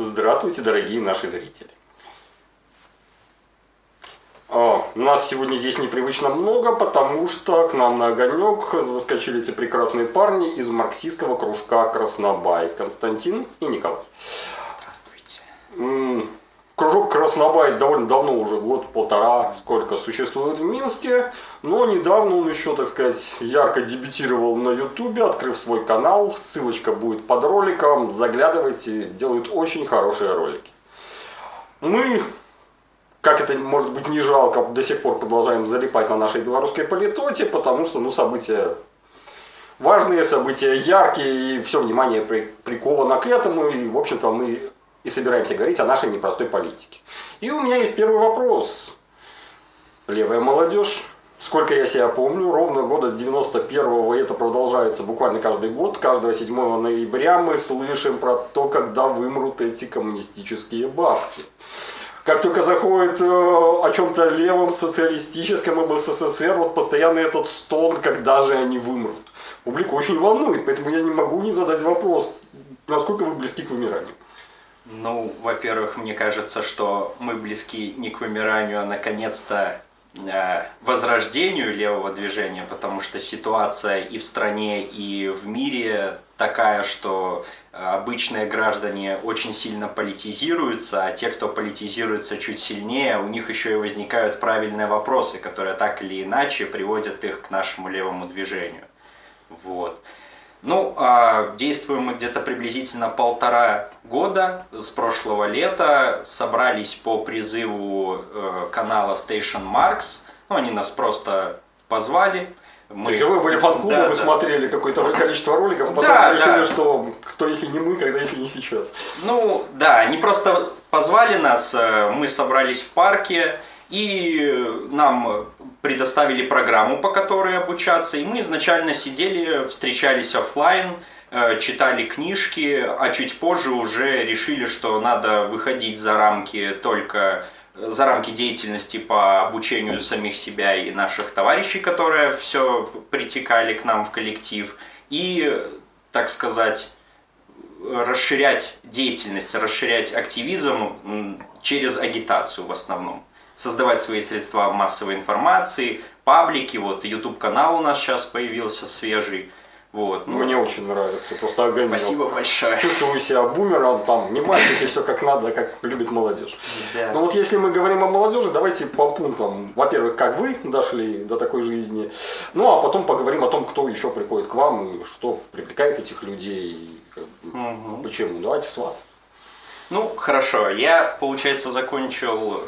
Здравствуйте, дорогие наши зрители. О, нас сегодня здесь непривычно много, потому что к нам на огонек заскочили эти прекрасные парни из марксистского кружка Краснобай. Константин и Николай. Здравствуйте. Кружок Краснобай довольно давно, уже год-полтора, сколько существует в Минске, но недавно он еще, так сказать, ярко дебютировал на Ютубе, открыв свой канал, ссылочка будет под роликом, заглядывайте, делают очень хорошие ролики. Мы, как это может быть не жалко, до сих пор продолжаем залипать на нашей белорусской политоте, потому что, ну, события важные, события яркие, и все внимание приковано к этому, и, в общем-то, мы и собираемся говорить о нашей непростой политике. И у меня есть первый вопрос. Левая молодежь, сколько я себя помню, ровно года с 91-го, и это продолжается буквально каждый год, каждого 7 ноября мы слышим про то, когда вымрут эти коммунистические бабки. Как только заходит э, о чем-то левом, социалистическом, об СССР, вот постоянно этот стон, когда же они вымрут. Публику очень волнует, поэтому я не могу не задать вопрос, насколько вы близки к вымиранию. Ну, во-первых, мне кажется, что мы близки не к вымиранию, а наконец-то возрождению левого движения, потому что ситуация и в стране, и в мире такая, что обычные граждане очень сильно политизируются, а те, кто политизируется чуть сильнее, у них еще и возникают правильные вопросы, которые так или иначе приводят их к нашему левому движению. Вот. Ну, а действуем мы где-то приблизительно полтора года с прошлого лета. Собрались по призыву э, канала Station Marks. Ну, они нас просто позвали. Мы... То вы были фан-клубом, да, вы да. смотрели какое-то количество роликов, а потом да, решили, да. что кто если не мы, когда если не сейчас. Ну, да, они просто позвали нас, э, мы собрались в парке, и нам предоставили программу, по которой обучаться, и мы изначально сидели, встречались офлайн, читали книжки, а чуть позже уже решили, что надо выходить за рамки только за рамки деятельности по обучению самих себя и наших товарищей, которые все притекали к нам в коллектив, и, так сказать, расширять деятельность, расширять активизм через агитацию в основном. Создавать свои средства массовой информации, паблики, вот YouTube канал у нас сейчас появился свежий. Вот, ну, Мне очень нравится, просто огонь. Спасибо большое. Чувствую себя бумером, там, не мальчики, все как надо, как любит молодежь. Да. Ну вот если мы говорим о молодежи, давайте по пунктам. Во-первых, как вы дошли до такой жизни, ну а потом поговорим о том, кто еще приходит к вам и что привлекает этих людей, угу. почему. Давайте с вас. Ну, хорошо. Я, получается, закончил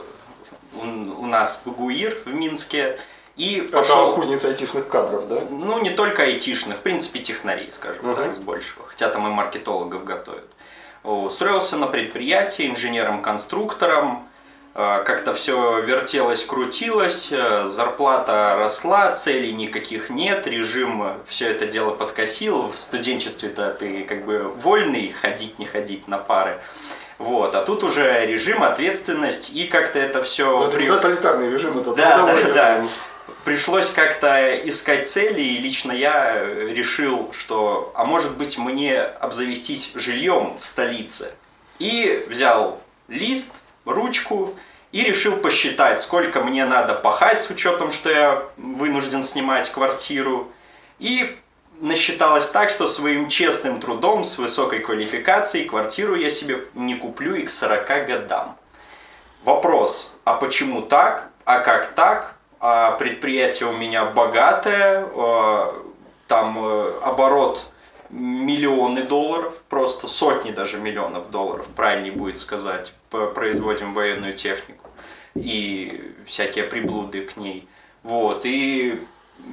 у нас БГУИР в Минске. И пошел... Это кузница айтишных кадров, да? Ну, не только айтишных, в принципе, технарей, скажем угу. так, с большего. Хотя там и маркетологов готовят. Устроился на предприятии инженером-конструктором. Э, как-то все вертелось, крутилось, э, зарплата росла, целей никаких нет, режим все это дело подкосил. В студенчестве-то ты как бы вольный ходить, не ходить на пары. Вот, а тут уже режим, ответственность, и как-то это все... Ну, это при... тоталитарный режим, это да, да, да. Пришлось как-то искать цели, и лично я решил, что, а может быть, мне обзавестись жильем в столице. И взял лист, ручку, и решил посчитать, сколько мне надо пахать с учетом, что я вынужден снимать квартиру. И насчиталось так, что своим честным трудом с высокой квалификацией квартиру я себе не куплю и к 40 годам. Вопрос, а почему так, а как так, а предприятие у меня богатое, а, там э, оборот миллионы долларов, просто сотни даже миллионов долларов, правильнее будет сказать, производим военную технику и всякие приблуды к ней. Вот, и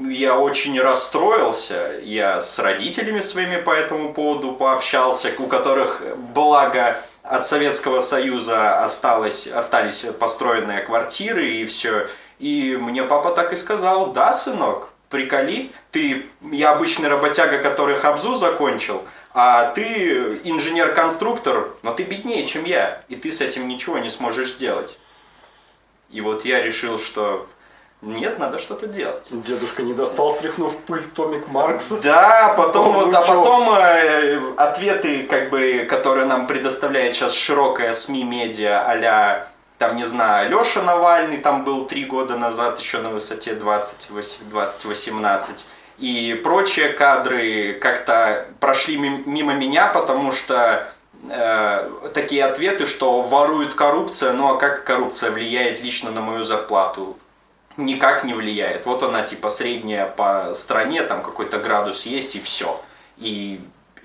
я очень расстроился. Я с родителями своими по этому поводу пообщался, у которых, благо, от Советского Союза осталось, остались построенные квартиры и все. И мне папа так и сказал, да, сынок, приколи, ты, я обычный работяга, который Хабзу закончил, а ты инженер-конструктор, но ты беднее, чем я, и ты с этим ничего не сможешь сделать. И вот я решил, что Нет, надо что-то делать. Дедушка не достал, стряхнув пыль, томик Маркса. Да, потом вот, а потом э, ответы, как бы, которые нам предоставляет сейчас широкая СМИ медиа, а там, не знаю, Леша Навальный там был три года назад еще на высоте 20, 20-18. И прочие кадры как-то прошли ми- мимо меня, потому что э, такие ответы, что ворует коррупция, ну а как коррупция влияет лично на мою зарплату? никак не влияет. Вот она типа средняя по стране, там какой-то градус есть и все. И,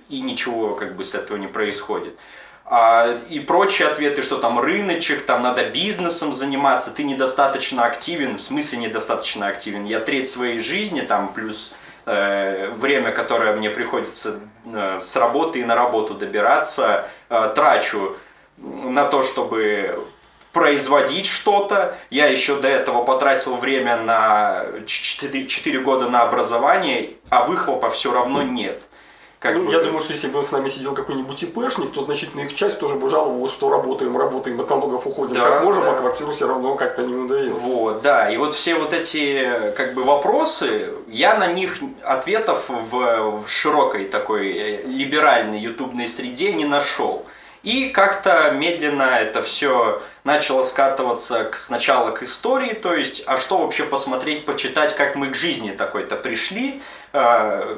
и ничего как бы с этого не происходит. А, и прочие ответы, что там рыночек, там надо бизнесом заниматься, ты недостаточно активен, в смысле недостаточно активен. Я треть своей жизни, там плюс э, время, которое мне приходится э, с работы и на работу добираться, э, трачу на то, чтобы производить что-то. Я еще до этого потратил время на 4, 4 года на образование, а выхлопа все равно нет. Как Ну, бы- я думаю, что если бы с нами сидел какой-нибудь ИПшник, то значительная их часть тоже бы жаловалась, что работаем, работаем, от налогов уходим Да, как можем, да. а квартиру все равно как-то не удается. Вот, да, и вот все вот эти как бы вопросы, я на них ответов в, в широкой такой э, либеральной ютубной среде не нашел. И как-то медленно это все начало скатываться к, сначала к истории, то есть, а что вообще посмотреть, почитать, как мы к жизни такой-то пришли, Э,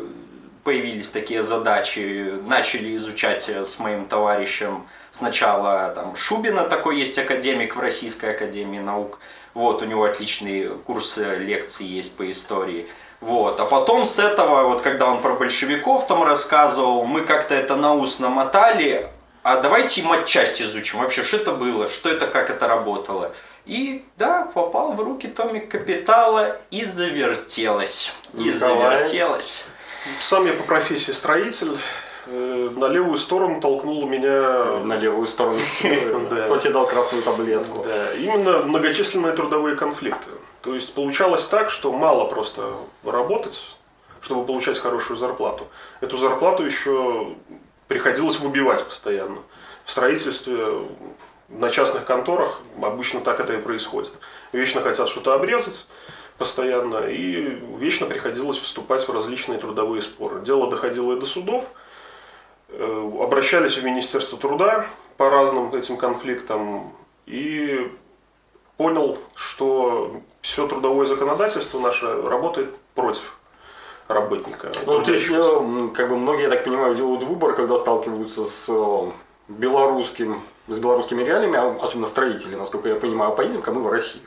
появились такие задачи, начали изучать э, с моим товарищем сначала там Шубина такой есть академик в Российской Академии Наук, вот, у него отличные курсы лекций есть по истории. Вот. А потом с этого, вот когда он про большевиков там рассказывал, мы как-то это на ус намотали, а давайте матчасть изучим. Вообще, что это было, что это, как это работало. И да, попал в руки томик Капитала и завертелось. И Николай? завертелось. Сам я по профессии строитель. Э, На левую сторону толкнул меня На левую сторону кто тебе дал красную таблетку. именно многочисленные трудовые конфликты. То есть получалось так, что мало просто работать, чтобы получать хорошую зарплату. Эту зарплату еще приходилось выбивать постоянно. В строительстве, на частных конторах обычно так это и происходит. Вечно хотят что-то обрезать постоянно, и вечно приходилось вступать в различные трудовые споры. Дело доходило и до судов, Э, обращались в Министерство труда по разным этим конфликтам и понял, что все трудовое законодательство наше работает против работника. Ну, то есть, как бы многие, я так понимаю, делают выбор, когда сталкиваются с э, белорусским, с белорусскими реалиями, а особенно строители, насколько я понимаю, поедем-ка мы в Россию.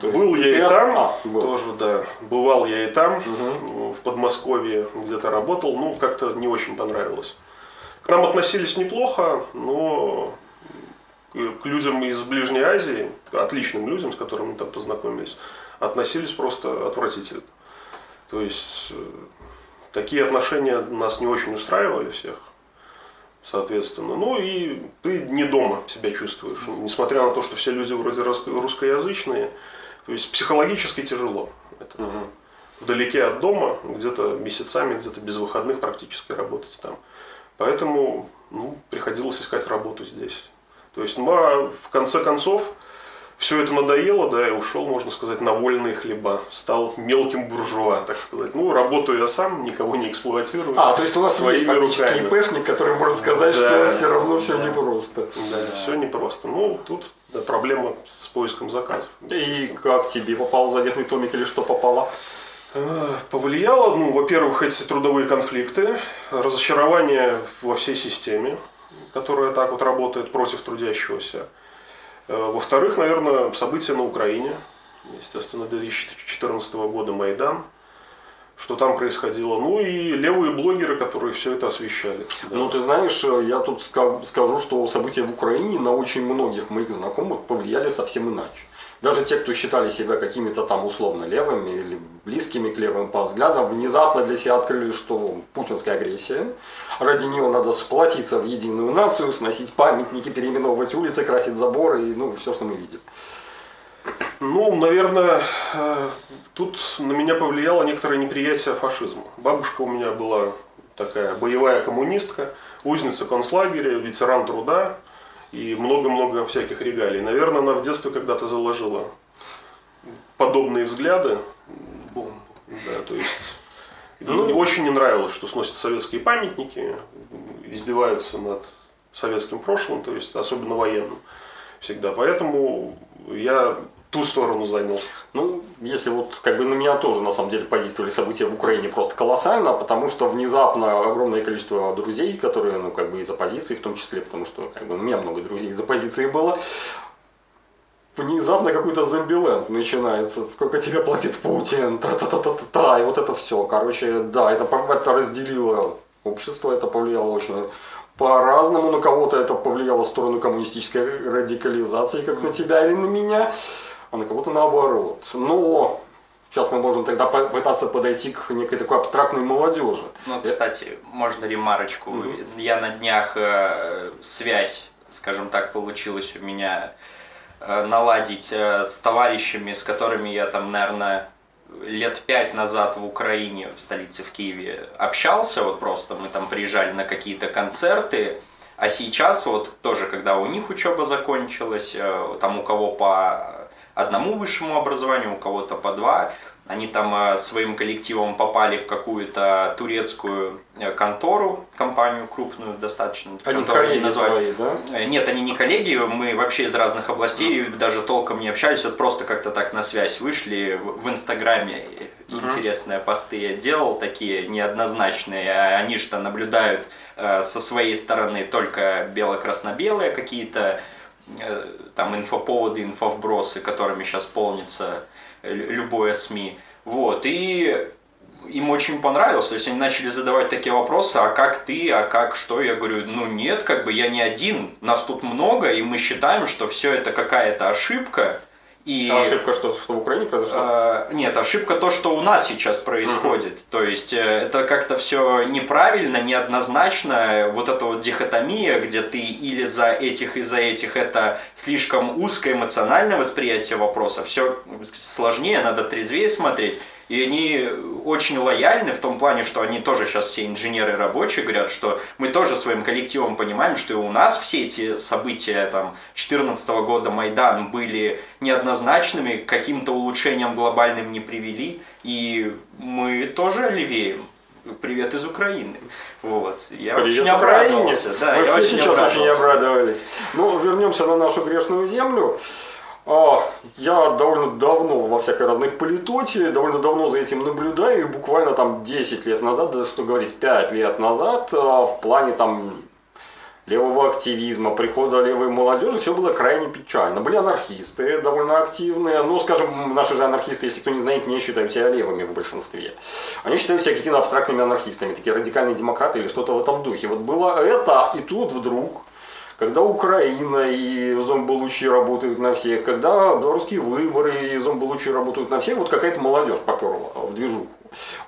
То Был я и там, а, был. тоже, да. Бывал я и там, в Подмосковье где-то работал, ну, как-то не очень понравилось. К нам относились неплохо, но к людям из Ближней Азии, к отличным людям, с которыми мы там познакомились, относились просто отвратительно. То есть, э, такие отношения нас не очень устраивали всех, соответственно. Ну и ты не дома себя чувствуешь, несмотря на то, что все люди вроде русско- русскоязычные, то есть психологически тяжело. Это Мгм. вдалеке от дома, где-то месяцами, где-то без выходных практически работать там. Поэтому ну, приходилось искать работу здесь. То есть, ну, а в конце концов, все это надоело, да, и ушел, можно сказать, на вольные хлеба. Стал мелким буржуа, так сказать. Ну, работаю я сам, никого не эксплуатирую. А, то есть у нас есть фактически руками. ИПшник, который может сказать, Да, что все равно все да. непросто. Да, все непросто. Ну, тут да, проблема с поиском заказов. И как тебе попал заветный томик или что попало? Э, Повлияло, ну, во-первых, эти трудовые конфликты, разочарование во всей системе, которая так вот работает против трудящегося. Э, Во-вторых, наверное, события на Украине, естественно, 2014 года Майдан, что там происходило. Ну и левые блогеры, которые все это освещали. Да. Ну, ты знаешь, э, я тут ска- скажу, что события в Украине на очень многих моих знакомых повлияли совсем иначе. Даже те, кто считали себя какими-то там условно левыми или близкими к левым по взглядам, внезапно для себя открыли, что путинская агрессия, ради нее надо сплотиться в единую нацию, сносить памятники, переименовывать улицы, красить заборы и ну, все, что мы видели. Ну, наверное, э, тут на меня повлияло некоторое неприятие фашизма. Бабушка у меня была такая боевая коммунистка, узница концлагеря, ветеран труда и много-много всяких регалий. Наверное, она в детстве когда-то заложила подобные взгляды. Да, то есть ну, мне очень не нравилось, что сносят советские памятники, издеваются над советским прошлым, то есть особенно военным всегда. Поэтому я ту сторону занял. Ну, если вот как бы на меня тоже на самом деле подействовали события в Украине просто колоссально, потому что внезапно огромное количество друзей, которые, ну, как бы из оппозиции в том числе, потому что как бы у меня много друзей из оппозиции было, внезапно какой-то зомбиленд начинается. Сколько тебе платит Путин? Та-та-та-та-та. И вот это все. Короче, да, это, это разделило общество, это повлияло очень по-разному. На кого-то это повлияло в сторону коммунистической радикализации, как на тебя или на меня, а на кого-то наоборот. Но Сейчас мы можем тогда пытаться подойти к некой такой абстрактной молодежи. Ну, кстати, можно ремарочку. Угу. Я на днях э, связь, скажем так, получилась у меня Э, наладить э, с товарищами, с которыми я там, наверное, лет пять назад в Украине, в столице, в Киеве, общался, вот просто мы там приезжали на какие-то концерты, а сейчас вот тоже, когда у них учеба закончилась, э, там у кого по одному высшему образованию, у кого-то по два, они там э, своим коллективом попали в какую-то турецкую э, контору, компанию крупную достаточно. Они коллеги называли, да? Э, нет, они не коллеги, мы вообще из разных областей, даже толком не общались, вот просто как-то так на связь вышли в Инстаграме. Интересные посты я делал, такие неоднозначные. А они что наблюдают со своей стороны только бело-красно-белые какие-то там инфоповоды, инфовбросы, которыми сейчас полнится любое СМИ. Вот, и им очень понравилось, то есть они начали задавать такие вопросы, а как ты, а как что? Я говорю, ну нет, как бы я не один, нас тут много, и мы считаем, что все это какая-то ошибка, и, а ошибка что, что в Украине произошла? Э, нет, ошибка то, что у нас сейчас происходит. Угу. То есть э, это как-то все неправильно, неоднозначно. Вот эта вот дихотомия, где ты или за этих, и за этих, это слишком узкое эмоциональное восприятие вопроса. Все сложнее, надо трезвее смотреть. И они очень лояльны в том плане, что они тоже сейчас все инженеры рабочие говорят, что мы тоже своим коллективом понимаем, что и у нас все эти события там 2014 года Майдан были неоднозначными, каким-то улучшением глобальным не привели, и мы тоже левеем. Привет из Украины. Вот. Я Привет очень обрадовался. Да, Мы я все очень сейчас очень обрадовались. Ну, вернемся на нашу грешную землю. А, я довольно давно во всякой разной политоте, довольно давно за этим наблюдаю, и буквально там 10 лет назад, да что говорить, 5 лет назад, а, в плане там левого активизма, прихода левой молодежи, все было крайне печально. Были анархисты довольно активные, ну, скажем, наши же анархисты, если кто не знает, не считают себя левыми в большинстве. Они считают себя какими-то абстрактными анархистами, такие радикальные демократы или что-то в этом духе. Вот было это, и тут вдруг когда Украина и зомболучи работают на всех, когда белорусские выборы и зомболучи работают на всех, вот какая-то молодежь поперла в движуху.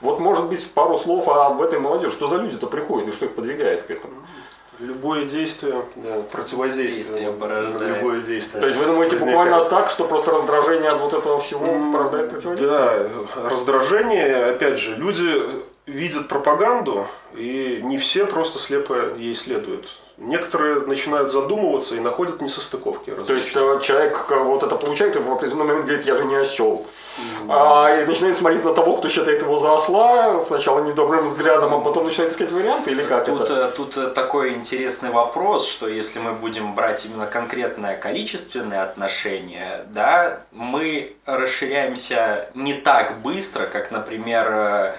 Вот может быть пару слов об этой молодежи, что за люди-то приходят и что их подвигает к этому? Любое действие, да, противодействие. Действие Любое действие. То есть вы думаете возникает. буквально так, что просто раздражение от вот этого всего порождает противодействие? Да, раздражение, опять же, люди видят пропаганду, и не все просто слепо ей следуют некоторые начинают задумываться и находят несостыковки. Различные. То есть э, человек э, вот это получает и в определенный момент говорит, я же не осел. Mm-hmm. А, и начинает смотреть на того, кто считает его за осла, сначала недобрым взглядом, а потом начинает искать варианты или как тут, это? Э, тут такой интересный вопрос, что если мы будем брать именно конкретное количественное отношение, да, мы расширяемся не так быстро, как, например,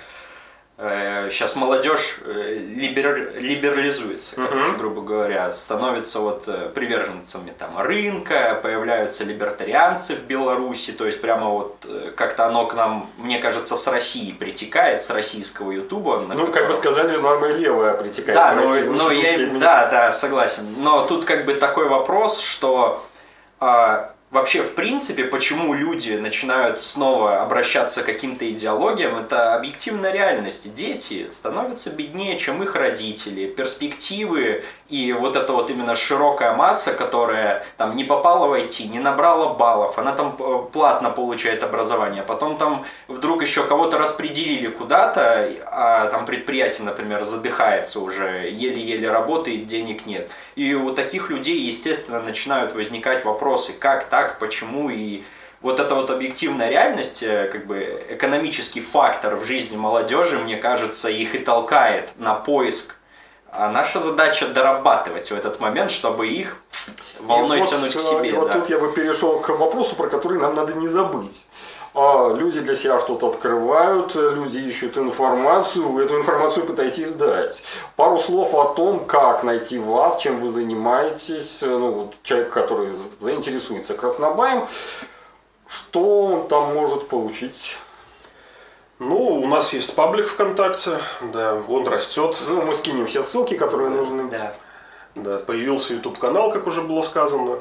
сейчас э, молодежь э, либер, либерализуется, короче, uh-huh. грубо говоря, становится вот э, приверженцами там рынка, появляются либертарианцы в Беларуси, то есть прямо вот как-то оно к нам, мне кажется, с России притекает, с российского Ютуба. Ну, котором... как вы сказали, нормы левая притекает. Да, но, но я, да, да, согласен. Но тут как бы такой вопрос, что а, вообще, в принципе, почему люди начинают снова обращаться к каким-то идеологиям, это объективная реальность. Дети становятся беднее, чем их родители. Перспективы и вот эта вот именно широкая масса, которая там не попала в IT, не набрала баллов, она там э, платно получает образование, потом там вдруг еще кого-то распределили куда-то, а там предприятие, например, задыхается уже, еле-еле работает, денег нет. И у таких людей, естественно, начинают возникать вопросы, как так, почему и вот эта вот объективная реальность, э, как бы экономический фактор в жизни молодежи, мне кажется, их и толкает на поиск. А наша задача дорабатывать в этот момент, чтобы их волной И вот, тянуть к э, себе. И вот да. тут я бы перешел к вопросу, про который нам надо не забыть. А, Люди для себя что-то открывают, люди ищут информацию, вы эту информацию пытаетесь дать. Пару слов о том, как найти вас, чем вы занимаетесь. Э, Ну, вот человек, который заинтересуется краснобаем, что он там может получить? Ну, у нас есть паблик ВКонтакте, да, он растет. Ну, мы скинем все ссылки, которые нужны. Да. Да, появился YouTube канал, как уже было сказано.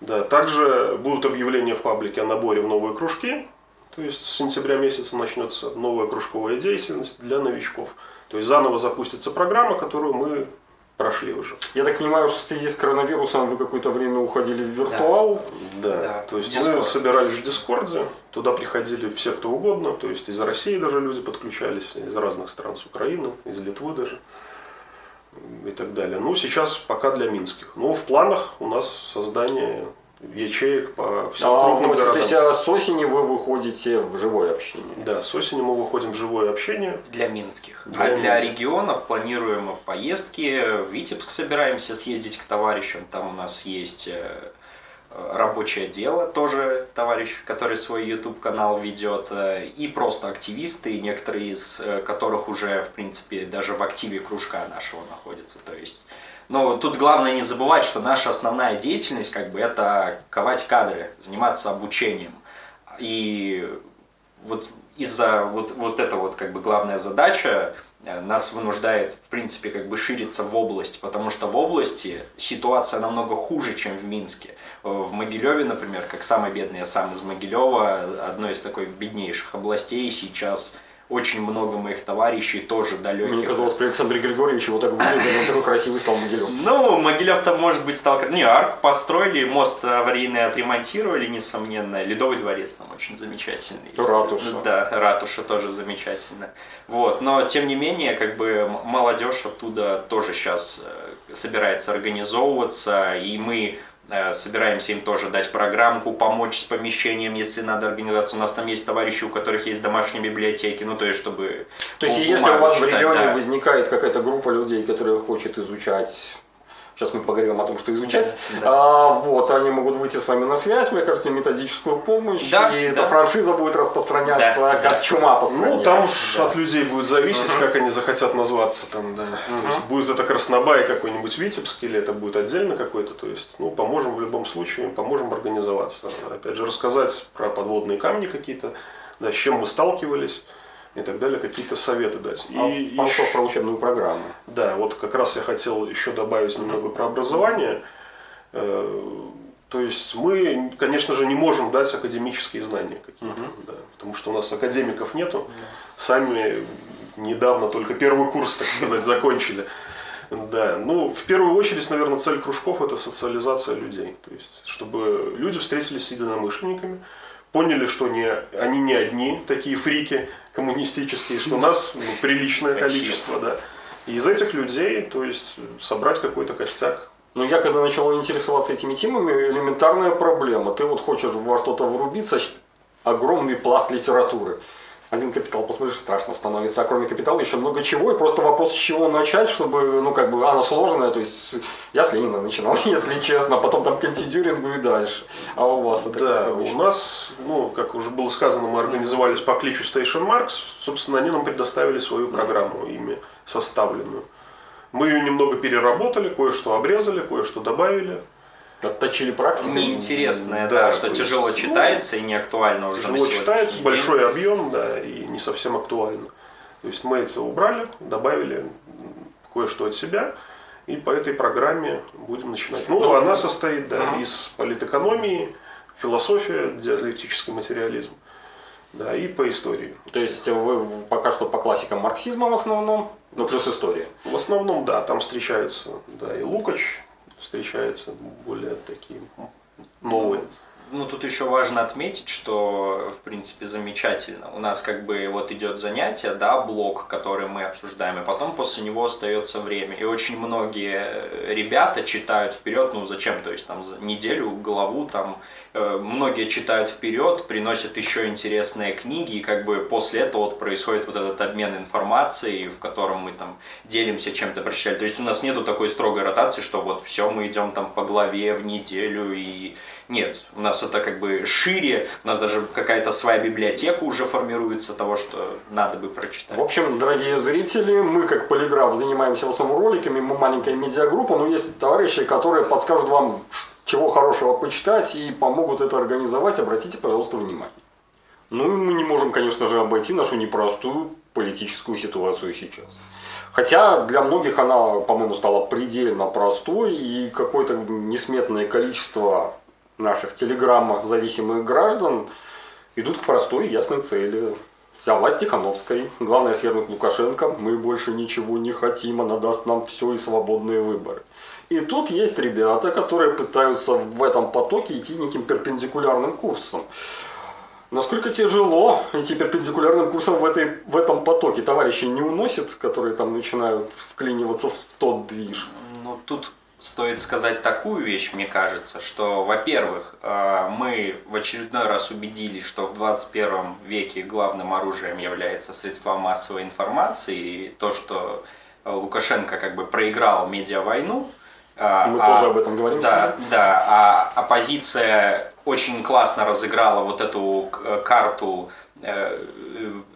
Да, также будут объявления в паблике о наборе в новые кружки. То есть с сентября месяца начнется новая кружковая деятельность для новичков. То есть заново запустится программа, которую мы прошли уже. Я так понимаю, что в связи с коронавирусом вы какое-то время уходили в виртуал. Да. Да, То есть Discord. мы собирались в Дискорде, туда приходили все, кто угодно, то есть из России даже люди подключались, из разных стран, с Украины, из Литвы даже и так далее. Ну, сейчас пока для минских. Но в планах у нас создание ячеек по всем А, крупным вот, то городам. есть а с осени вы выходите в живое общение. Да, с осени мы выходим в живое общение. Для минских. Для а для минских. регионов планируем поездки. В Витебск собираемся съездить к товарищам. Там у нас есть э, рабочее дело, тоже товарищ, который свой YouTube канал ведет, э, и просто активисты, некоторые из э, которых уже, в принципе, даже в активе кружка нашего находятся. То есть, но тут главное не забывать, что наша основная деятельность, как бы, это ковать кадры, заниматься обучением. И вот из-за вот, вот эта вот как бы главная задача нас вынуждает, в принципе, как бы шириться в область, потому что в области ситуация намного хуже, чем в Минске. Э, В Могилеве, например, как самый бедный, я сам из Могилева, одной из такой беднейших областей, сейчас очень много моих товарищей тоже далеких. Мне казалось, при Александре Григорьевиче вот так выглядел, он такой красивый стал Могилев. Ну, Могилев там, может быть, стал... Не, арку построили, мост аварийный отремонтировали, несомненно. Ледовый дворец там очень замечательный. Ратуша. Да, ратуша тоже замечательно. Вот, но, тем не менее, как бы молодежь оттуда тоже сейчас собирается организовываться, и мы э, собираемся им тоже дать программку, помочь с помещением, если надо организоваться. У нас там есть товарищи, у которых есть домашние библиотеки, ну, то есть, чтобы... То есть, бу- если у вас в читать, регионе да. возникает какая-то группа людей, которые хочет изучать Сейчас мы поговорим о том, что изучать. Да, да. А, вот, они могут выйти с вами на связь, мне кажется, методическую помощь, Да, и да. эта франшиза будет распространяться Да, как чума по стране. Ну, там уж Да. от людей будет зависеть, как они захотят назваться там, да. То есть будет это Краснобай какой-нибудь Витебск, или это будет отдельно какой-то, то есть, ну, поможем в любом случае, поможем организоваться. Опять же, рассказать про подводные камни какие-то, да, с чем мы сталкивались и так далее, какие-то советы дать. А, И ещё- слов про учебную программу. да, вот как раз я хотел еще добавить немного про образование. Э, То есть мы, конечно же, не можем дать академические знания какие-то, да, потому что у нас академиков нету. Сами недавно только первый курс, так сказать, закончили. Да, ну, в первую очередь, наверное, цель кружков – это социализация людей. То есть, чтобы люди встретились с единомышленниками, поняли, что не, они не одни такие фрики коммунистические, что нас ну, приличное количество, да. И из этих людей, то есть, собрать какой-то костяк. Ну, я когда начал интересоваться этими темами, элементарная проблема. Ты вот хочешь во что-то врубиться, огромный пласт литературы. Один капитал, посмотришь, страшно становится. А кроме капитала еще много чего. И просто вопрос, с чего начать, чтобы, ну, как бы, оно сложное. То есть, я с Ленина начинал, если честно. Потом там к антидюрингу и дальше. А у вас это Да, у нас, ну, как уже было сказано, мы организовались по кличу Station Marks. Собственно, они нам предоставили свою программу, ими составленную. Мы ее немного переработали, кое-что обрезали, кое-что добавили. Отточили практику. Неинтересное, Да, да, что есть, тяжело ну, читается и не актуально уже Тяжело читается, день. большой объем, да, и не совсем актуально. То есть мы это убрали, добавили кое-что от себя, и по этой программе будем начинать. Ну, Ну, она состоит, да, ага. из политэкономии, философия, диалектический материализм, да, и по истории. То есть, вы пока что по классикам марксизма в основном, ну, плюс история. В основном, да, там встречаются, да, и Лукач встречается более такие новые. ну, тут еще важно отметить, что, в принципе, замечательно. У нас как бы вот идет занятие, да, блок, который мы обсуждаем, и потом после него остается время. И очень многие ребята читают вперед, ну, зачем, то есть там неделю, главу, там, многие читают вперед, приносят еще интересные книги, и как бы после этого вот происходит вот этот обмен информацией, в котором мы там делимся чем-то прочитали. То есть у нас нету такой строгой ротации, что вот все, мы идем там по главе в неделю и нет, у нас это как бы шире, у нас даже какая-то своя библиотека уже формируется того, что надо бы прочитать. В общем, дорогие зрители, мы как полиграф занимаемся в основном роликами, мы маленькая медиагруппа, но есть товарищи, которые подскажут вам, чего хорошего почитать и помогут это организовать. Обратите, пожалуйста, внимание. Ну и мы не можем, конечно же, обойти нашу непростую политическую ситуацию сейчас. Хотя для многих она, по-моему, стала предельно простой, и какое-то несметное количество наших телеграмм-зависимых граждан идут к простой и ясной цели. Вся власть Тихановской. Главное свергнуть Лукашенко. Мы больше ничего не хотим, она даст нам все и свободные выборы. И тут есть ребята, которые пытаются в этом потоке идти неким перпендикулярным курсом. Насколько тяжело идти перпендикулярным курсом в, этой, в этом потоке? Товарищи не уносят, которые там начинают вклиниваться в тот движ? Ну, тут стоит сказать такую вещь, мне кажется, что, во-первых, э, мы в очередной раз убедились, что в 21 веке главным оружием является средства массовой информации, и то, что Лукашенко как бы проиграл медиавойну. Э, мы а, тоже об этом говорим. Да, да, а оппозиция очень классно разыграла вот эту карту э,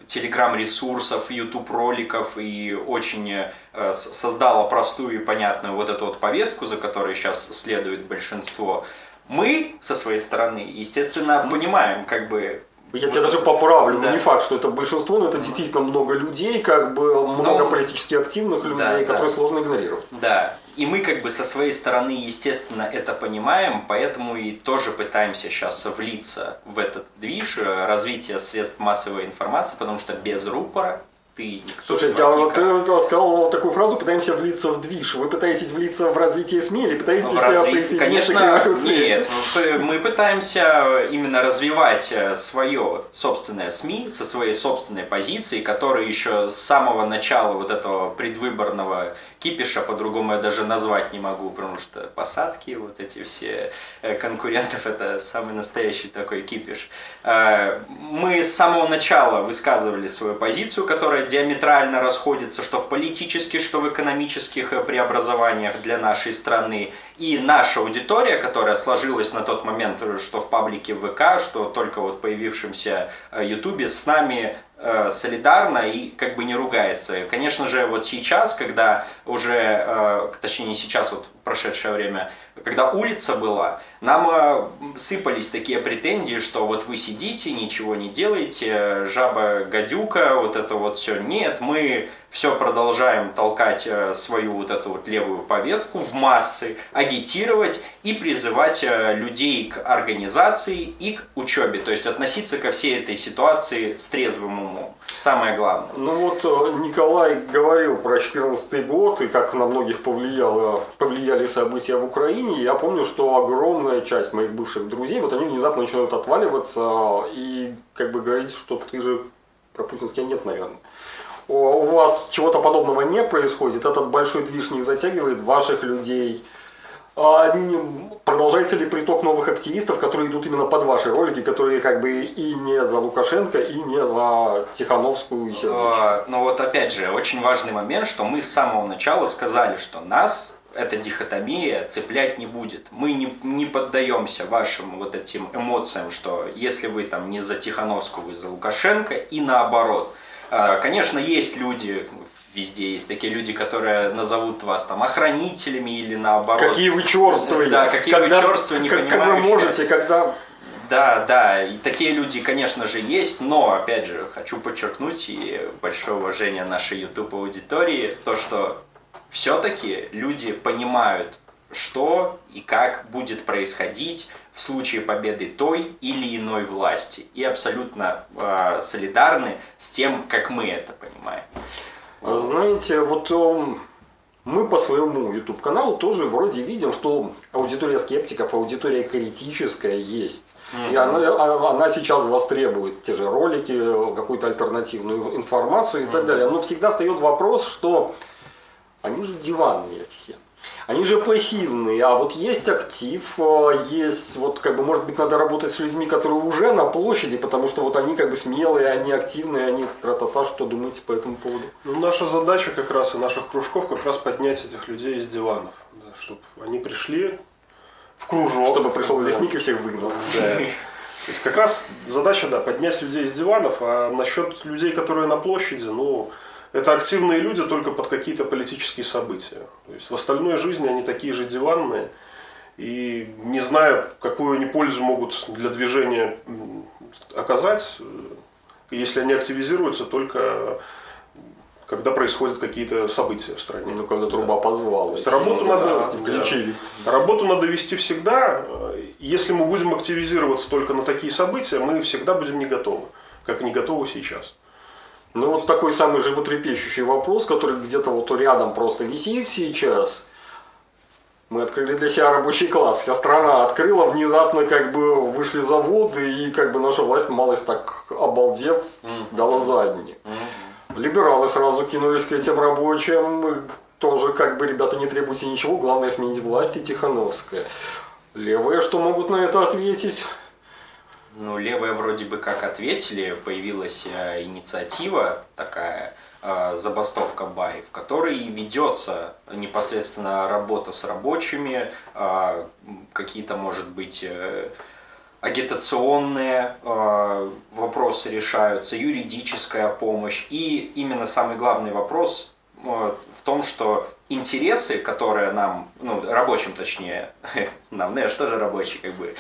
телеграм-ресурсов, YouTube-роликов и очень э, создала простую и понятную вот эту вот повестку, за которой сейчас следует большинство. Мы со своей стороны, естественно, понимаем, как бы я тебя даже поправлю, да. не факт, что это большинство, но это действительно много людей, как бы много ну, политически активных людей, да, которые да. сложно игнорировать. Да, и мы как бы со своей стороны, естественно, это понимаем, поэтому и тоже пытаемся сейчас влиться в этот движ э, развития средств массовой информации, потому что без рупора ты никто Слушай, я, вот ты сказал вот такую фразу, пытаемся влиться в движ. Вы пытаетесь влиться в развитие СМИ или пытаетесь в разви... присоединиться Конечно, к нет. Мы пытаемся именно развивать э, свое собственное СМИ со своей собственной позиции, которая еще с самого начала вот этого предвыборного кипиша, по-другому я даже назвать не могу, потому что посадки, вот эти все э, конкурентов, это самый настоящий такой кипиш. Э, мы с самого начала высказывали свою позицию, которая диаметрально расходится, что в политических, что в экономических э, преобразованиях для нашей страны. И наша аудитория, которая сложилась на тот момент, что в паблике ВК, что только вот появившемся Ютубе, с нами э, солидарно и как бы не ругается. Конечно же, вот сейчас, когда уже, э, точнее не сейчас, вот прошедшее время, когда улица была, нам э, сыпались такие претензии, что вот вы сидите, ничего не делаете, жаба гадюка, вот это вот все. Нет, мы все продолжаем толкать э, свою вот эту вот левую повестку в массы, агитировать и призывать э, людей к организации и к учебе. То есть относиться ко всей этой ситуации с трезвым умом. Самое главное. Ну вот Николай говорил про 2014 год и как на многих повлияло, повлияли события в Украине. Я помню, что огромная часть моих бывших друзей, вот они внезапно начинают отваливаться и как бы говорить, что ты же про путинский нет, наверное. У вас чего-то подобного не происходит, этот большой движ не затягивает ваших людей. А продолжается ли приток новых активистов, которые идут именно под ваши ролики, которые как бы и не за Лукашенко, и не за Тихановскую и Сердечко? А, ну вот опять же, очень важный момент, что мы с самого начала сказали, что нас эта дихотомия цеплять не будет. Мы не, не поддаемся вашим вот этим эмоциям, что если вы там не за Тихановскую, вы за Лукашенко, и наоборот. А, конечно, есть люди, везде есть такие люди, которые назовут вас там охранителями или наоборот. Какие вы черствые. Да, какие когда, вы черствые, не как, как вы можете, когда... Да, да, и такие люди, конечно же, есть, но, опять же, хочу подчеркнуть и большое уважение нашей YouTube аудитории, то, что все-таки люди понимают, что и как будет происходить в случае победы той или иной власти. И абсолютно э, солидарны с тем, как мы это понимаем. Знаете, вот мы по своему YouTube каналу тоже вроде видим, что аудитория скептиков, аудитория критическая есть. И она, а, она сейчас востребует те же ролики, какую-то альтернативную информацию и так далее. Но всегда встает вопрос, что они же диванные все. Они же пассивные, а вот есть актив, э, есть, вот как бы, может быть, надо работать с людьми, которые уже на площади, потому что вот они как бы смелые, они активные, они тра-та-та, что думаете по этому поводу? Ну, наша задача как раз и наших кружков как раз поднять этих людей из диванов, да, чтобы они пришли в кружок. Чтобы пришел лесник и всех выгнал. Да. Как раз задача, да, поднять людей из диванов, а насчет людей, которые на площади, ну, это активные люди только под какие-то политические события. То есть в остальной жизни они такие же диванные. И не зная, какую они пользу могут для движения оказать, если они активизируются только когда происходят какие-то события в стране. Ну, когда труба позвала. То есть работу надо, включились. Да. Работу надо вести всегда. Если мы будем активизироваться только на такие события, мы всегда будем не готовы, как не готовы сейчас. Ну вот такой самый животрепещущий вопрос, который где-то вот рядом просто висит сейчас. Мы открыли для себя рабочий класс. Вся страна открыла, внезапно как бы вышли заводы, и как бы наша власть, малость так обалдев, дала задние. Либералы сразу кинулись к этим рабочим. Тоже как бы, ребята, не требуйте ничего, главное сменить власть и Тихановская. Левые что могут на это ответить? Ну, левые вроде бы как ответили, появилась э, инициатива такая, э, забастовка Бай, в которой ведется непосредственно работа с рабочими, э, какие-то, может быть, агитационные вопросы решаются, юридическая помощь. И именно самый главный вопрос в том, что интересы, которые нам, ну, рабочим точнее, нам, ну я же тоже рабочий, как бы,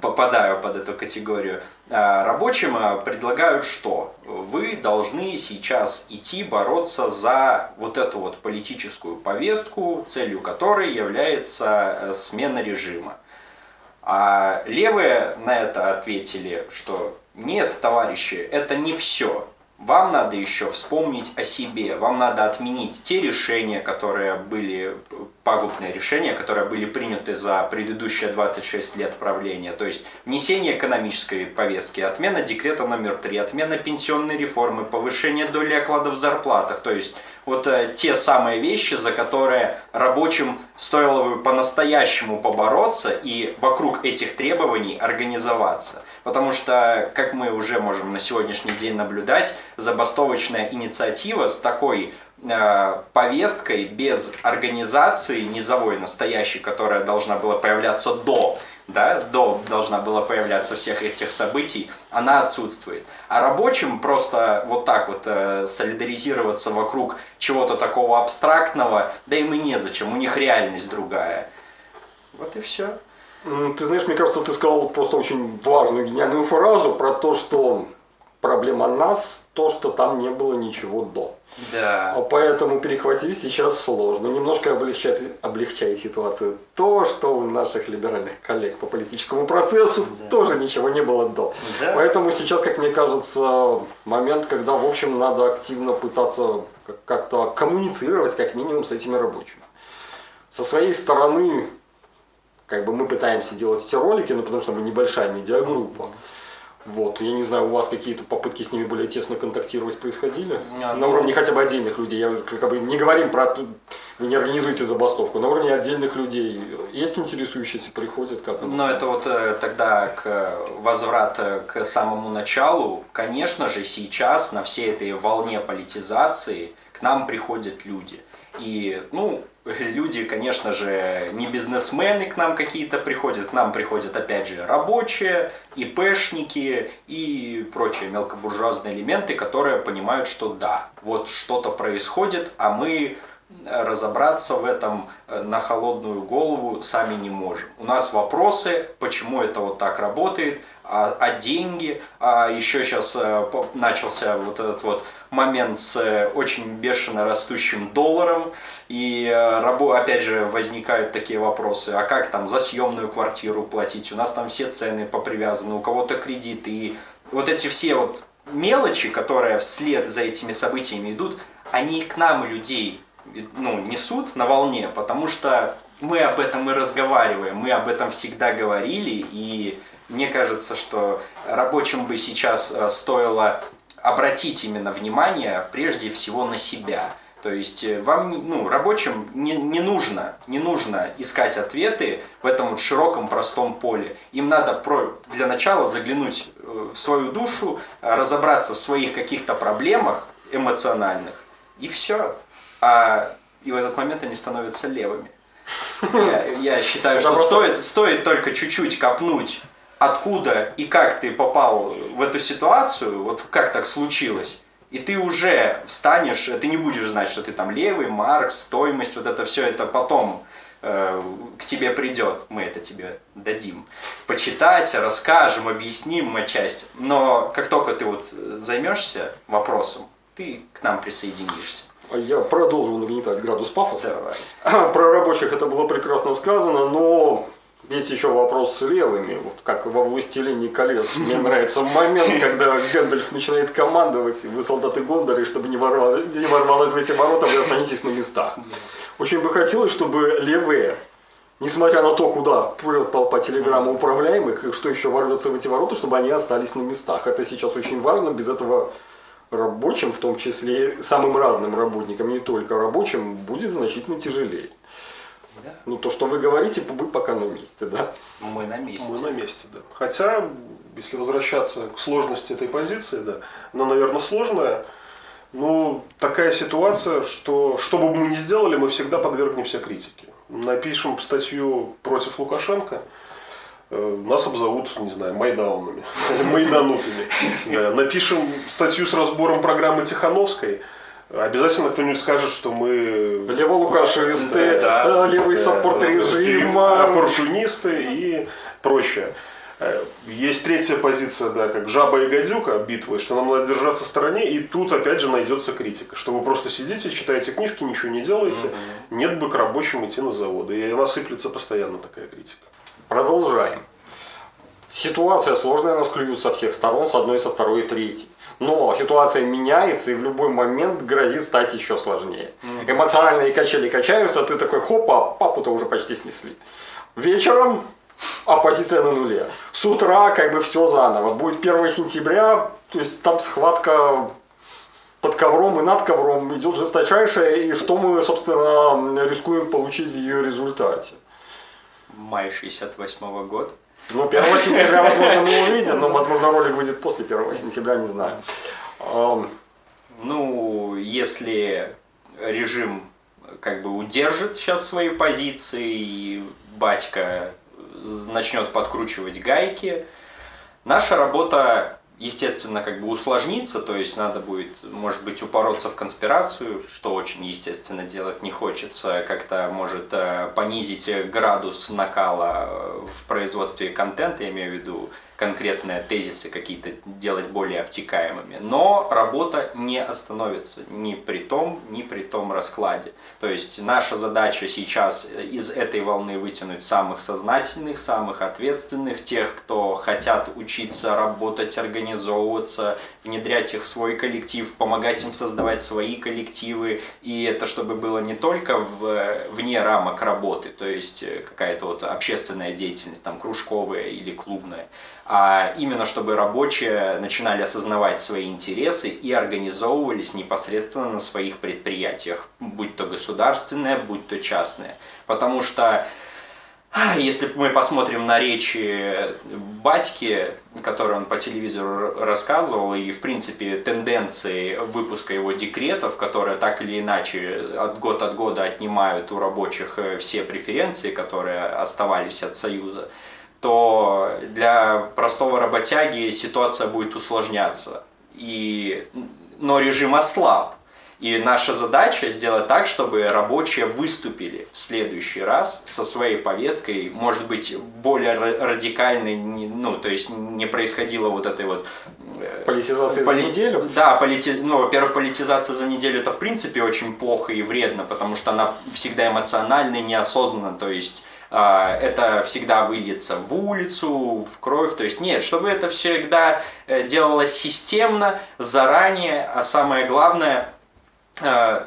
попадаю под эту категорию, а, рабочим а, предлагают что? Вы должны сейчас идти бороться за вот эту вот политическую повестку, целью которой является э, смена режима. А левые на это ответили, что нет, товарищи, это не все. Вам надо еще вспомнить о себе, вам надо отменить те решения, которые были, пагубные решения, которые были приняты за предыдущие 26 лет правления. То есть внесение экономической повестки, отмена декрета номер 3, отмена пенсионной реформы, повышение доли окладов в зарплатах. То есть вот э, те самые вещи, за которые рабочим стоило бы по-настоящему побороться и вокруг этих требований организоваться. Потому что, как мы уже можем на сегодняшний день наблюдать, забастовочная инициатива с такой э, повесткой без организации низовой настоящей, которая должна была появляться до да, до должна была появляться всех этих событий, она отсутствует. А рабочим просто вот так вот э, солидаризироваться вокруг чего-то такого абстрактного, да им и незачем, у них реальность другая. Вот и все. Ты знаешь, мне кажется, ты сказал просто очень важную, гениальную фразу про то, что проблема нас, то, что там не было ничего до. Да. А поэтому перехватить сейчас сложно. Немножко облегчает, облегчает ситуацию то, что у наших либеральных коллег по политическому процессу да. тоже ничего не было до. Да. Поэтому сейчас, как мне кажется, момент, когда, в общем, надо активно пытаться как-то коммуницировать, как минимум, с этими рабочими. Со своей стороны, как бы мы пытаемся делать эти ролики, ну, потому что мы небольшая медиагруппа. Вот, я не знаю, у вас какие-то попытки с ними более тесно контактировать происходили? А, на ну... уровне хотя бы отдельных людей. Я как бы не говорим про вы не организуете забастовку. На уровне отдельных людей есть интересующиеся, приходят как Ну, это вот э, тогда к возврат к самому началу. Конечно же, сейчас на всей этой волне политизации к нам приходят люди. И, ну, люди, конечно же, не бизнесмены к нам какие-то приходят, к нам приходят, опять же, рабочие, ИПшники и прочие мелкобуржуазные элементы, которые понимают, что да, вот что-то происходит, а мы разобраться в этом э, на холодную голову сами не можем. У нас вопросы, почему это вот так работает, а, а деньги, а еще сейчас а, начался вот этот вот момент с э, очень бешено растущим долларом, и рабо, опять же возникают такие вопросы, а как там за съемную квартиру платить, у нас там все цены попривязаны, у кого-то кредиты, и вот эти все вот мелочи, которые вслед за этими событиями идут, они к нам, людей, ну, несут на волне, потому что мы об этом и разговариваем, мы об этом всегда говорили, и мне кажется, что рабочим бы сейчас э, стоило обратить именно внимание прежде всего на себя. То есть э, вам, ну, рабочим не, не нужно, не нужно искать ответы в этом вот широком простом поле. Им надо про, для начала заглянуть э, в свою душу, разобраться в своих каких-то проблемах эмоциональных, и все. А и в этот момент они становятся левыми. Я, я считаю, что стоит, стоит только чуть-чуть копнуть, откуда и как ты попал в эту ситуацию, вот как так случилось, и ты уже встанешь, ты не будешь знать, что ты там левый, Маркс, стоимость, вот это все это потом э, к тебе придет, мы это тебе дадим. Почитать, расскажем, объясним часть. Но как только ты вот займешься вопросом, ты к нам присоединишься. А я продолжу нагнетать градус пафоса. Давай. Про рабочих это было прекрасно сказано, но есть еще вопрос с левыми. Вот как во «Властелине колец». Мне нравится момент, когда Гэндальф начинает командовать, вы солдаты Гондора, и чтобы не, ворвалось, не ворвалось в эти ворота, вы останетесь на местах. Очень бы хотелось, чтобы левые, несмотря на то, куда прет толпа телеграмма управляемых, и что еще ворвется в эти ворота, чтобы они остались на местах. Это сейчас очень важно, без этого рабочим, в том числе самым разным работникам, не только рабочим, будет значительно тяжелее. Да. Ну, то, что вы говорите, вы пока на месте, да? Мы на месте. Мы на месте, да. Хотя, если возвращаться к сложности этой позиции, да, но, наверное, сложная, ну, такая ситуация, что что бы мы ни сделали, мы всегда подвергнемся критике. Напишем статью против Лукашенко – Э, нас обзовут, не знаю, майдаунами, майданутыми. Напишем статью с разбором программы Тихановской, Обязательно кто-нибудь скажет, что мы... Леволукашисты, да, левый да, саппорт да, режима. Оппортунисты и прочее. Э, есть третья позиция, да, как жаба и гадюка битвы, что нам надо держаться в стороне, и тут опять же найдется критика, что вы просто сидите, читаете книжки, ничего не делаете, угу. нет бы к рабочим идти на заводы, и она сыплется постоянно такая критика. Продолжаем. Ситуация сложная, нас клюют со всех сторон, с одной, со второй и третьей. Но ситуация меняется и в любой момент грозит стать еще сложнее. Mm-hmm. Эмоциональные качели качаются, а ты такой, хопа, папу-то уже почти снесли. Вечером оппозиция на нуле. С утра как бы все заново. Будет 1 сентября, то есть там схватка под ковром и над ковром идет жесточайшая, и что мы, собственно, рискуем получить в ее результате май 68 -го года. Ну, 1 сентября, возможно, мы увидим, но, возможно, ролик выйдет после 1 сентября, не знаю. Ну, если режим как бы удержит сейчас свои позиции, и батька начнет подкручивать гайки, наша работа естественно, как бы усложнится, то есть надо будет, может быть, упороться в конспирацию, что очень, естественно, делать не хочется, как-то может э, понизить градус накала э, в производстве контента, я имею в виду конкретные тезисы какие-то делать более обтекаемыми. Но работа не остановится ни при том, ни при том раскладе. То есть наша задача сейчас из этой волны вытянуть самых сознательных, самых ответственных, тех, кто хотят учиться работать, организовываться, внедрять их в свой коллектив, помогать им создавать свои коллективы. И это чтобы было не только в, вне рамок работы, то есть какая-то вот общественная деятельность, там кружковая или клубная, а именно чтобы рабочие начинали осознавать свои интересы и организовывались непосредственно на своих предприятиях, будь то государственные, будь то частные. Потому что а, если мы посмотрим на речи батьки, которые он по телевизору рассказывал, и, в принципе, тенденции выпуска его декретов, которые так или иначе от год от года отнимают у рабочих э, все преференции, которые оставались от Союза, то для простого работяги ситуация будет усложняться. И, но режим ослаб. И наша задача сделать так, чтобы рабочие выступили в следующий раз со своей повесткой, может быть, более радикальной, ну, то есть не происходило вот этой вот... Э, политизация поли... за неделю? Да, полити... ну, во-первых, политизация за неделю это в принципе очень плохо и вредно, потому что она всегда эмоциональна и неосознанна, то есть это всегда выльется в улицу, в кровь. То есть нет, чтобы это всегда э, делалось системно, заранее, а самое главное, э,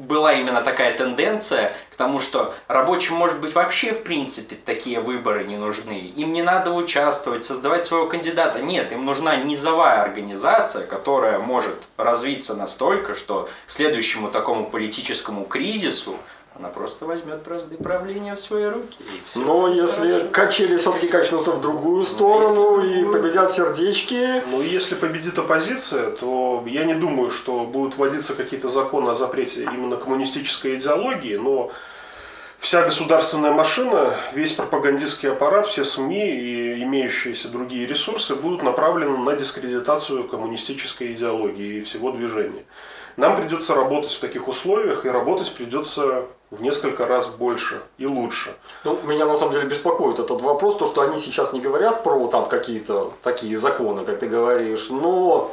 была именно такая тенденция к тому, что рабочим, может быть, вообще в принципе такие выборы не нужны. Им не надо участвовать, создавать своего кандидата. Нет, им нужна низовая организация, которая может развиться настолько, что следующему такому политическому кризису она просто возьмет бразды правления в свои руки. Но если хорошо. качели все-таки качнутся в другую ну, сторону ну, и победят сердечки... Ну, если победит оппозиция, то я не думаю, что будут вводиться какие-то законы о запрете именно коммунистической идеологии, но вся государственная машина, весь пропагандистский аппарат, все СМИ и имеющиеся другие ресурсы будут направлены на дискредитацию коммунистической идеологии и всего движения. Нам придется работать в таких условиях, и работать придется в несколько раз больше и лучше. Ну, меня на самом деле беспокоит этот вопрос, то, что они сейчас не говорят про там какие-то такие законы, как ты говоришь, но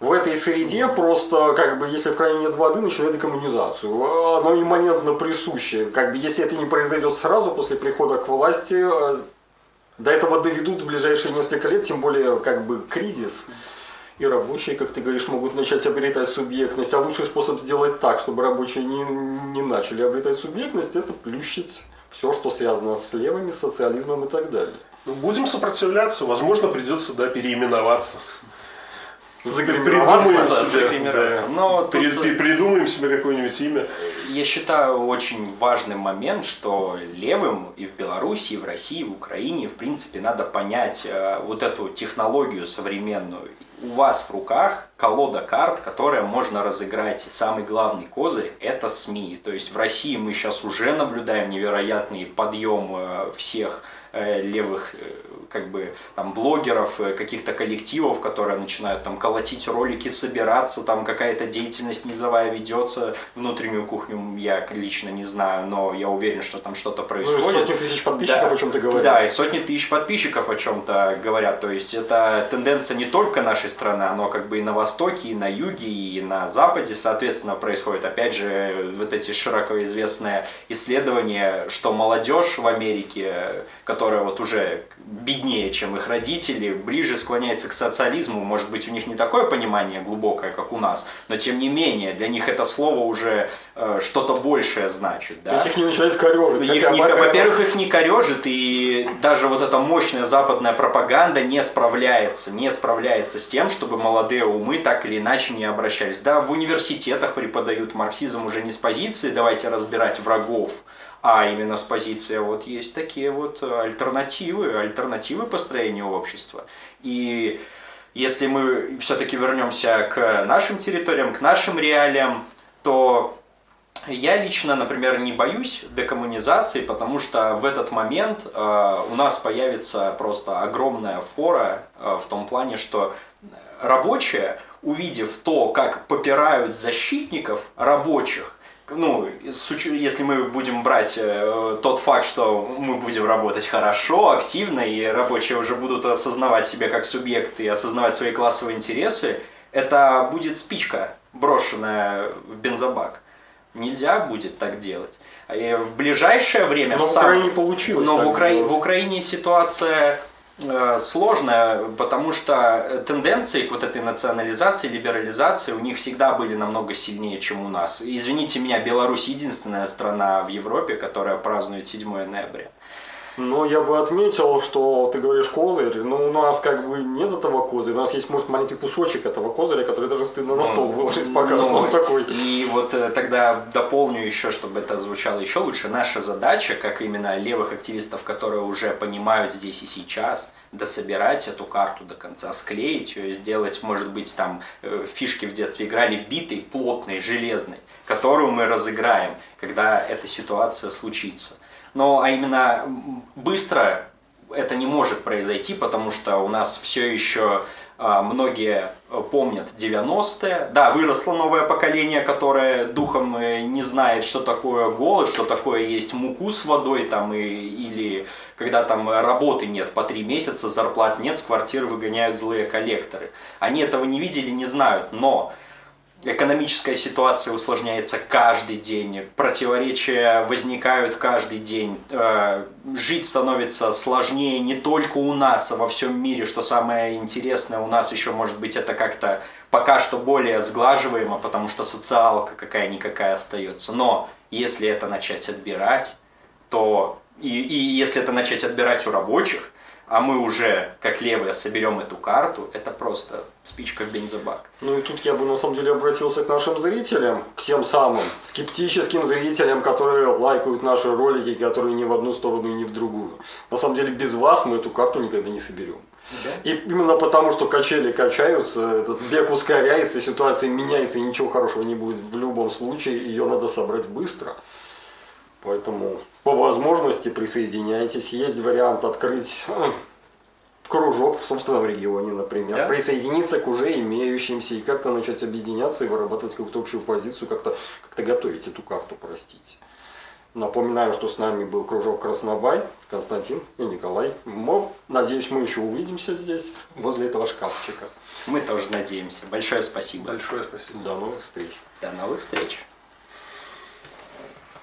в этой среде просто, как бы, если в крайне нет воды, начинает декоммунизацию. Оно имманентно присуще. Как бы, если это не произойдет сразу после прихода к власти, э, до этого доведут в ближайшие несколько лет, тем более, как бы, кризис и рабочие, как ты говоришь, могут начать обретать субъектность. А лучший способ сделать так, чтобы рабочие не, не начали обретать субъектность, это плющить все, что связано с левыми, социализмом и так далее. Ну, будем сопротивляться, возможно, придется да, переименоваться. Себе, да. Но тут... придумаем себе какое-нибудь имя. Я считаю очень важным момент, что левым и в Беларуси, и в России, и в Украине, в принципе, надо понять э, вот эту технологию современную у вас в руках колода карт, которая можно разыграть. Самый главный козырь – это СМИ. То есть в России мы сейчас уже наблюдаем невероятный подъем э, всех э, левых э, как бы там блогеров, э, каких-то коллективов, которые начинают там колотить ролики, собираться, там какая-то деятельность низовая ведется, внутреннюю кухню я лично не знаю, но я уверен, что там что-то происходит. Ну, сотни тысяч подписчиков да, о чем-то говорят. Да, и сотни тысяч подписчиков о чем-то говорят, то есть это тенденция не только нашей страны, оно как бы и на востоке, и на юге, и на западе, соответственно, происходит. Опять же, вот эти широко известные исследования, что молодежь в Америке, которая вот уже беднее, чем их родители, ближе склоняется к социализму. Может быть, у них не такое понимание глубокое, как у нас, но тем не менее, для них это слово уже э, что-то большее значит. Да? То есть их не начинает корежить. Их не, во-первых, их не корежит, и даже вот эта мощная западная пропаганда не справляется, не справляется с тем, чтобы молодые умы так или иначе не обращались. Да, в университетах преподают марксизм уже не с позиции «давайте разбирать врагов», а именно с позиции вот есть такие вот альтернативы, альтернативы построения общества. И если мы все-таки вернемся к нашим территориям, к нашим реалиям, то я лично, например, не боюсь декоммунизации, потому что в этот момент э, у нас появится просто огромная фора э, в том плане, что рабочие, увидев то, как попирают защитников рабочих, ну, если мы будем брать э, тот факт, что мы будем работать хорошо, активно, и рабочие уже будут осознавать себя как субъекты и осознавать свои классовые интересы, это будет спичка, брошенная в бензобак. Нельзя будет так делать. И в ближайшее время... Но в, сам... Украине получилось. Но в, Укра... в Украине ситуация Э, сложная, потому что тенденции к вот этой национализации, либерализации у них всегда были намного сильнее, чем у нас. Извините меня, Беларусь единственная страна в Европе, которая празднует 7 ноября. Ну, я бы отметил, что ты говоришь козырь, но у нас как бы нет этого козыря. У нас есть, может, маленький кусочек этого козыря, который даже стыдно на стол выложить пока ну, он такой. И вот э, тогда дополню еще, чтобы это звучало еще лучше. Наша задача, как именно левых активистов, которые уже понимают здесь и сейчас, дособирать эту карту до конца, склеить ее, сделать, может быть, там э, фишки в детстве играли битой, плотной, железной, которую мы разыграем, когда эта ситуация случится. Но а именно быстро это не может произойти, потому что у нас все еще а, многие помнят 90-е. Да, выросло новое поколение, которое духом э, не знает, что такое голод, что такое есть муку с водой, там, и, или когда там работы нет по три месяца, зарплат нет, с квартир выгоняют злые коллекторы. Они этого не видели, не знают, но Экономическая ситуация усложняется каждый день, противоречия возникают каждый день, э, жить становится сложнее не только у нас, а во всем мире, что самое интересное, у нас еще может быть это как-то пока что более сглаживаемо, потому что социалка какая-никакая остается. Но если это начать отбирать, то и, и если это начать отбирать у рабочих, а мы уже, как левые, соберем эту карту, это просто спичка в бензобак. Ну и тут я бы на самом деле обратился к нашим зрителям, к тем самым скептическим зрителям, которые лайкают наши ролики, которые ни в одну сторону и ни в другую. На самом деле без вас мы эту карту никогда не соберем. Да? И именно потому, что качели качаются, этот бег ускоряется, ситуация меняется, и ничего хорошего не будет в любом случае, ее надо собрать быстро. Поэтому по возможности присоединяйтесь. Есть вариант открыть э, кружок в собственном регионе, например, Да. присоединиться к уже имеющимся и как-то начать объединяться и вырабатывать какую-то общую позицию, как-то как готовить эту карту, простите. Напоминаю, что с нами был кружок Краснобай, Константин и Николай. Мы, надеюсь, мы еще увидимся здесь, возле этого шкафчика. Мы тоже надеемся. Большое спасибо. Большое спасибо. До новых встреч. До новых встреч.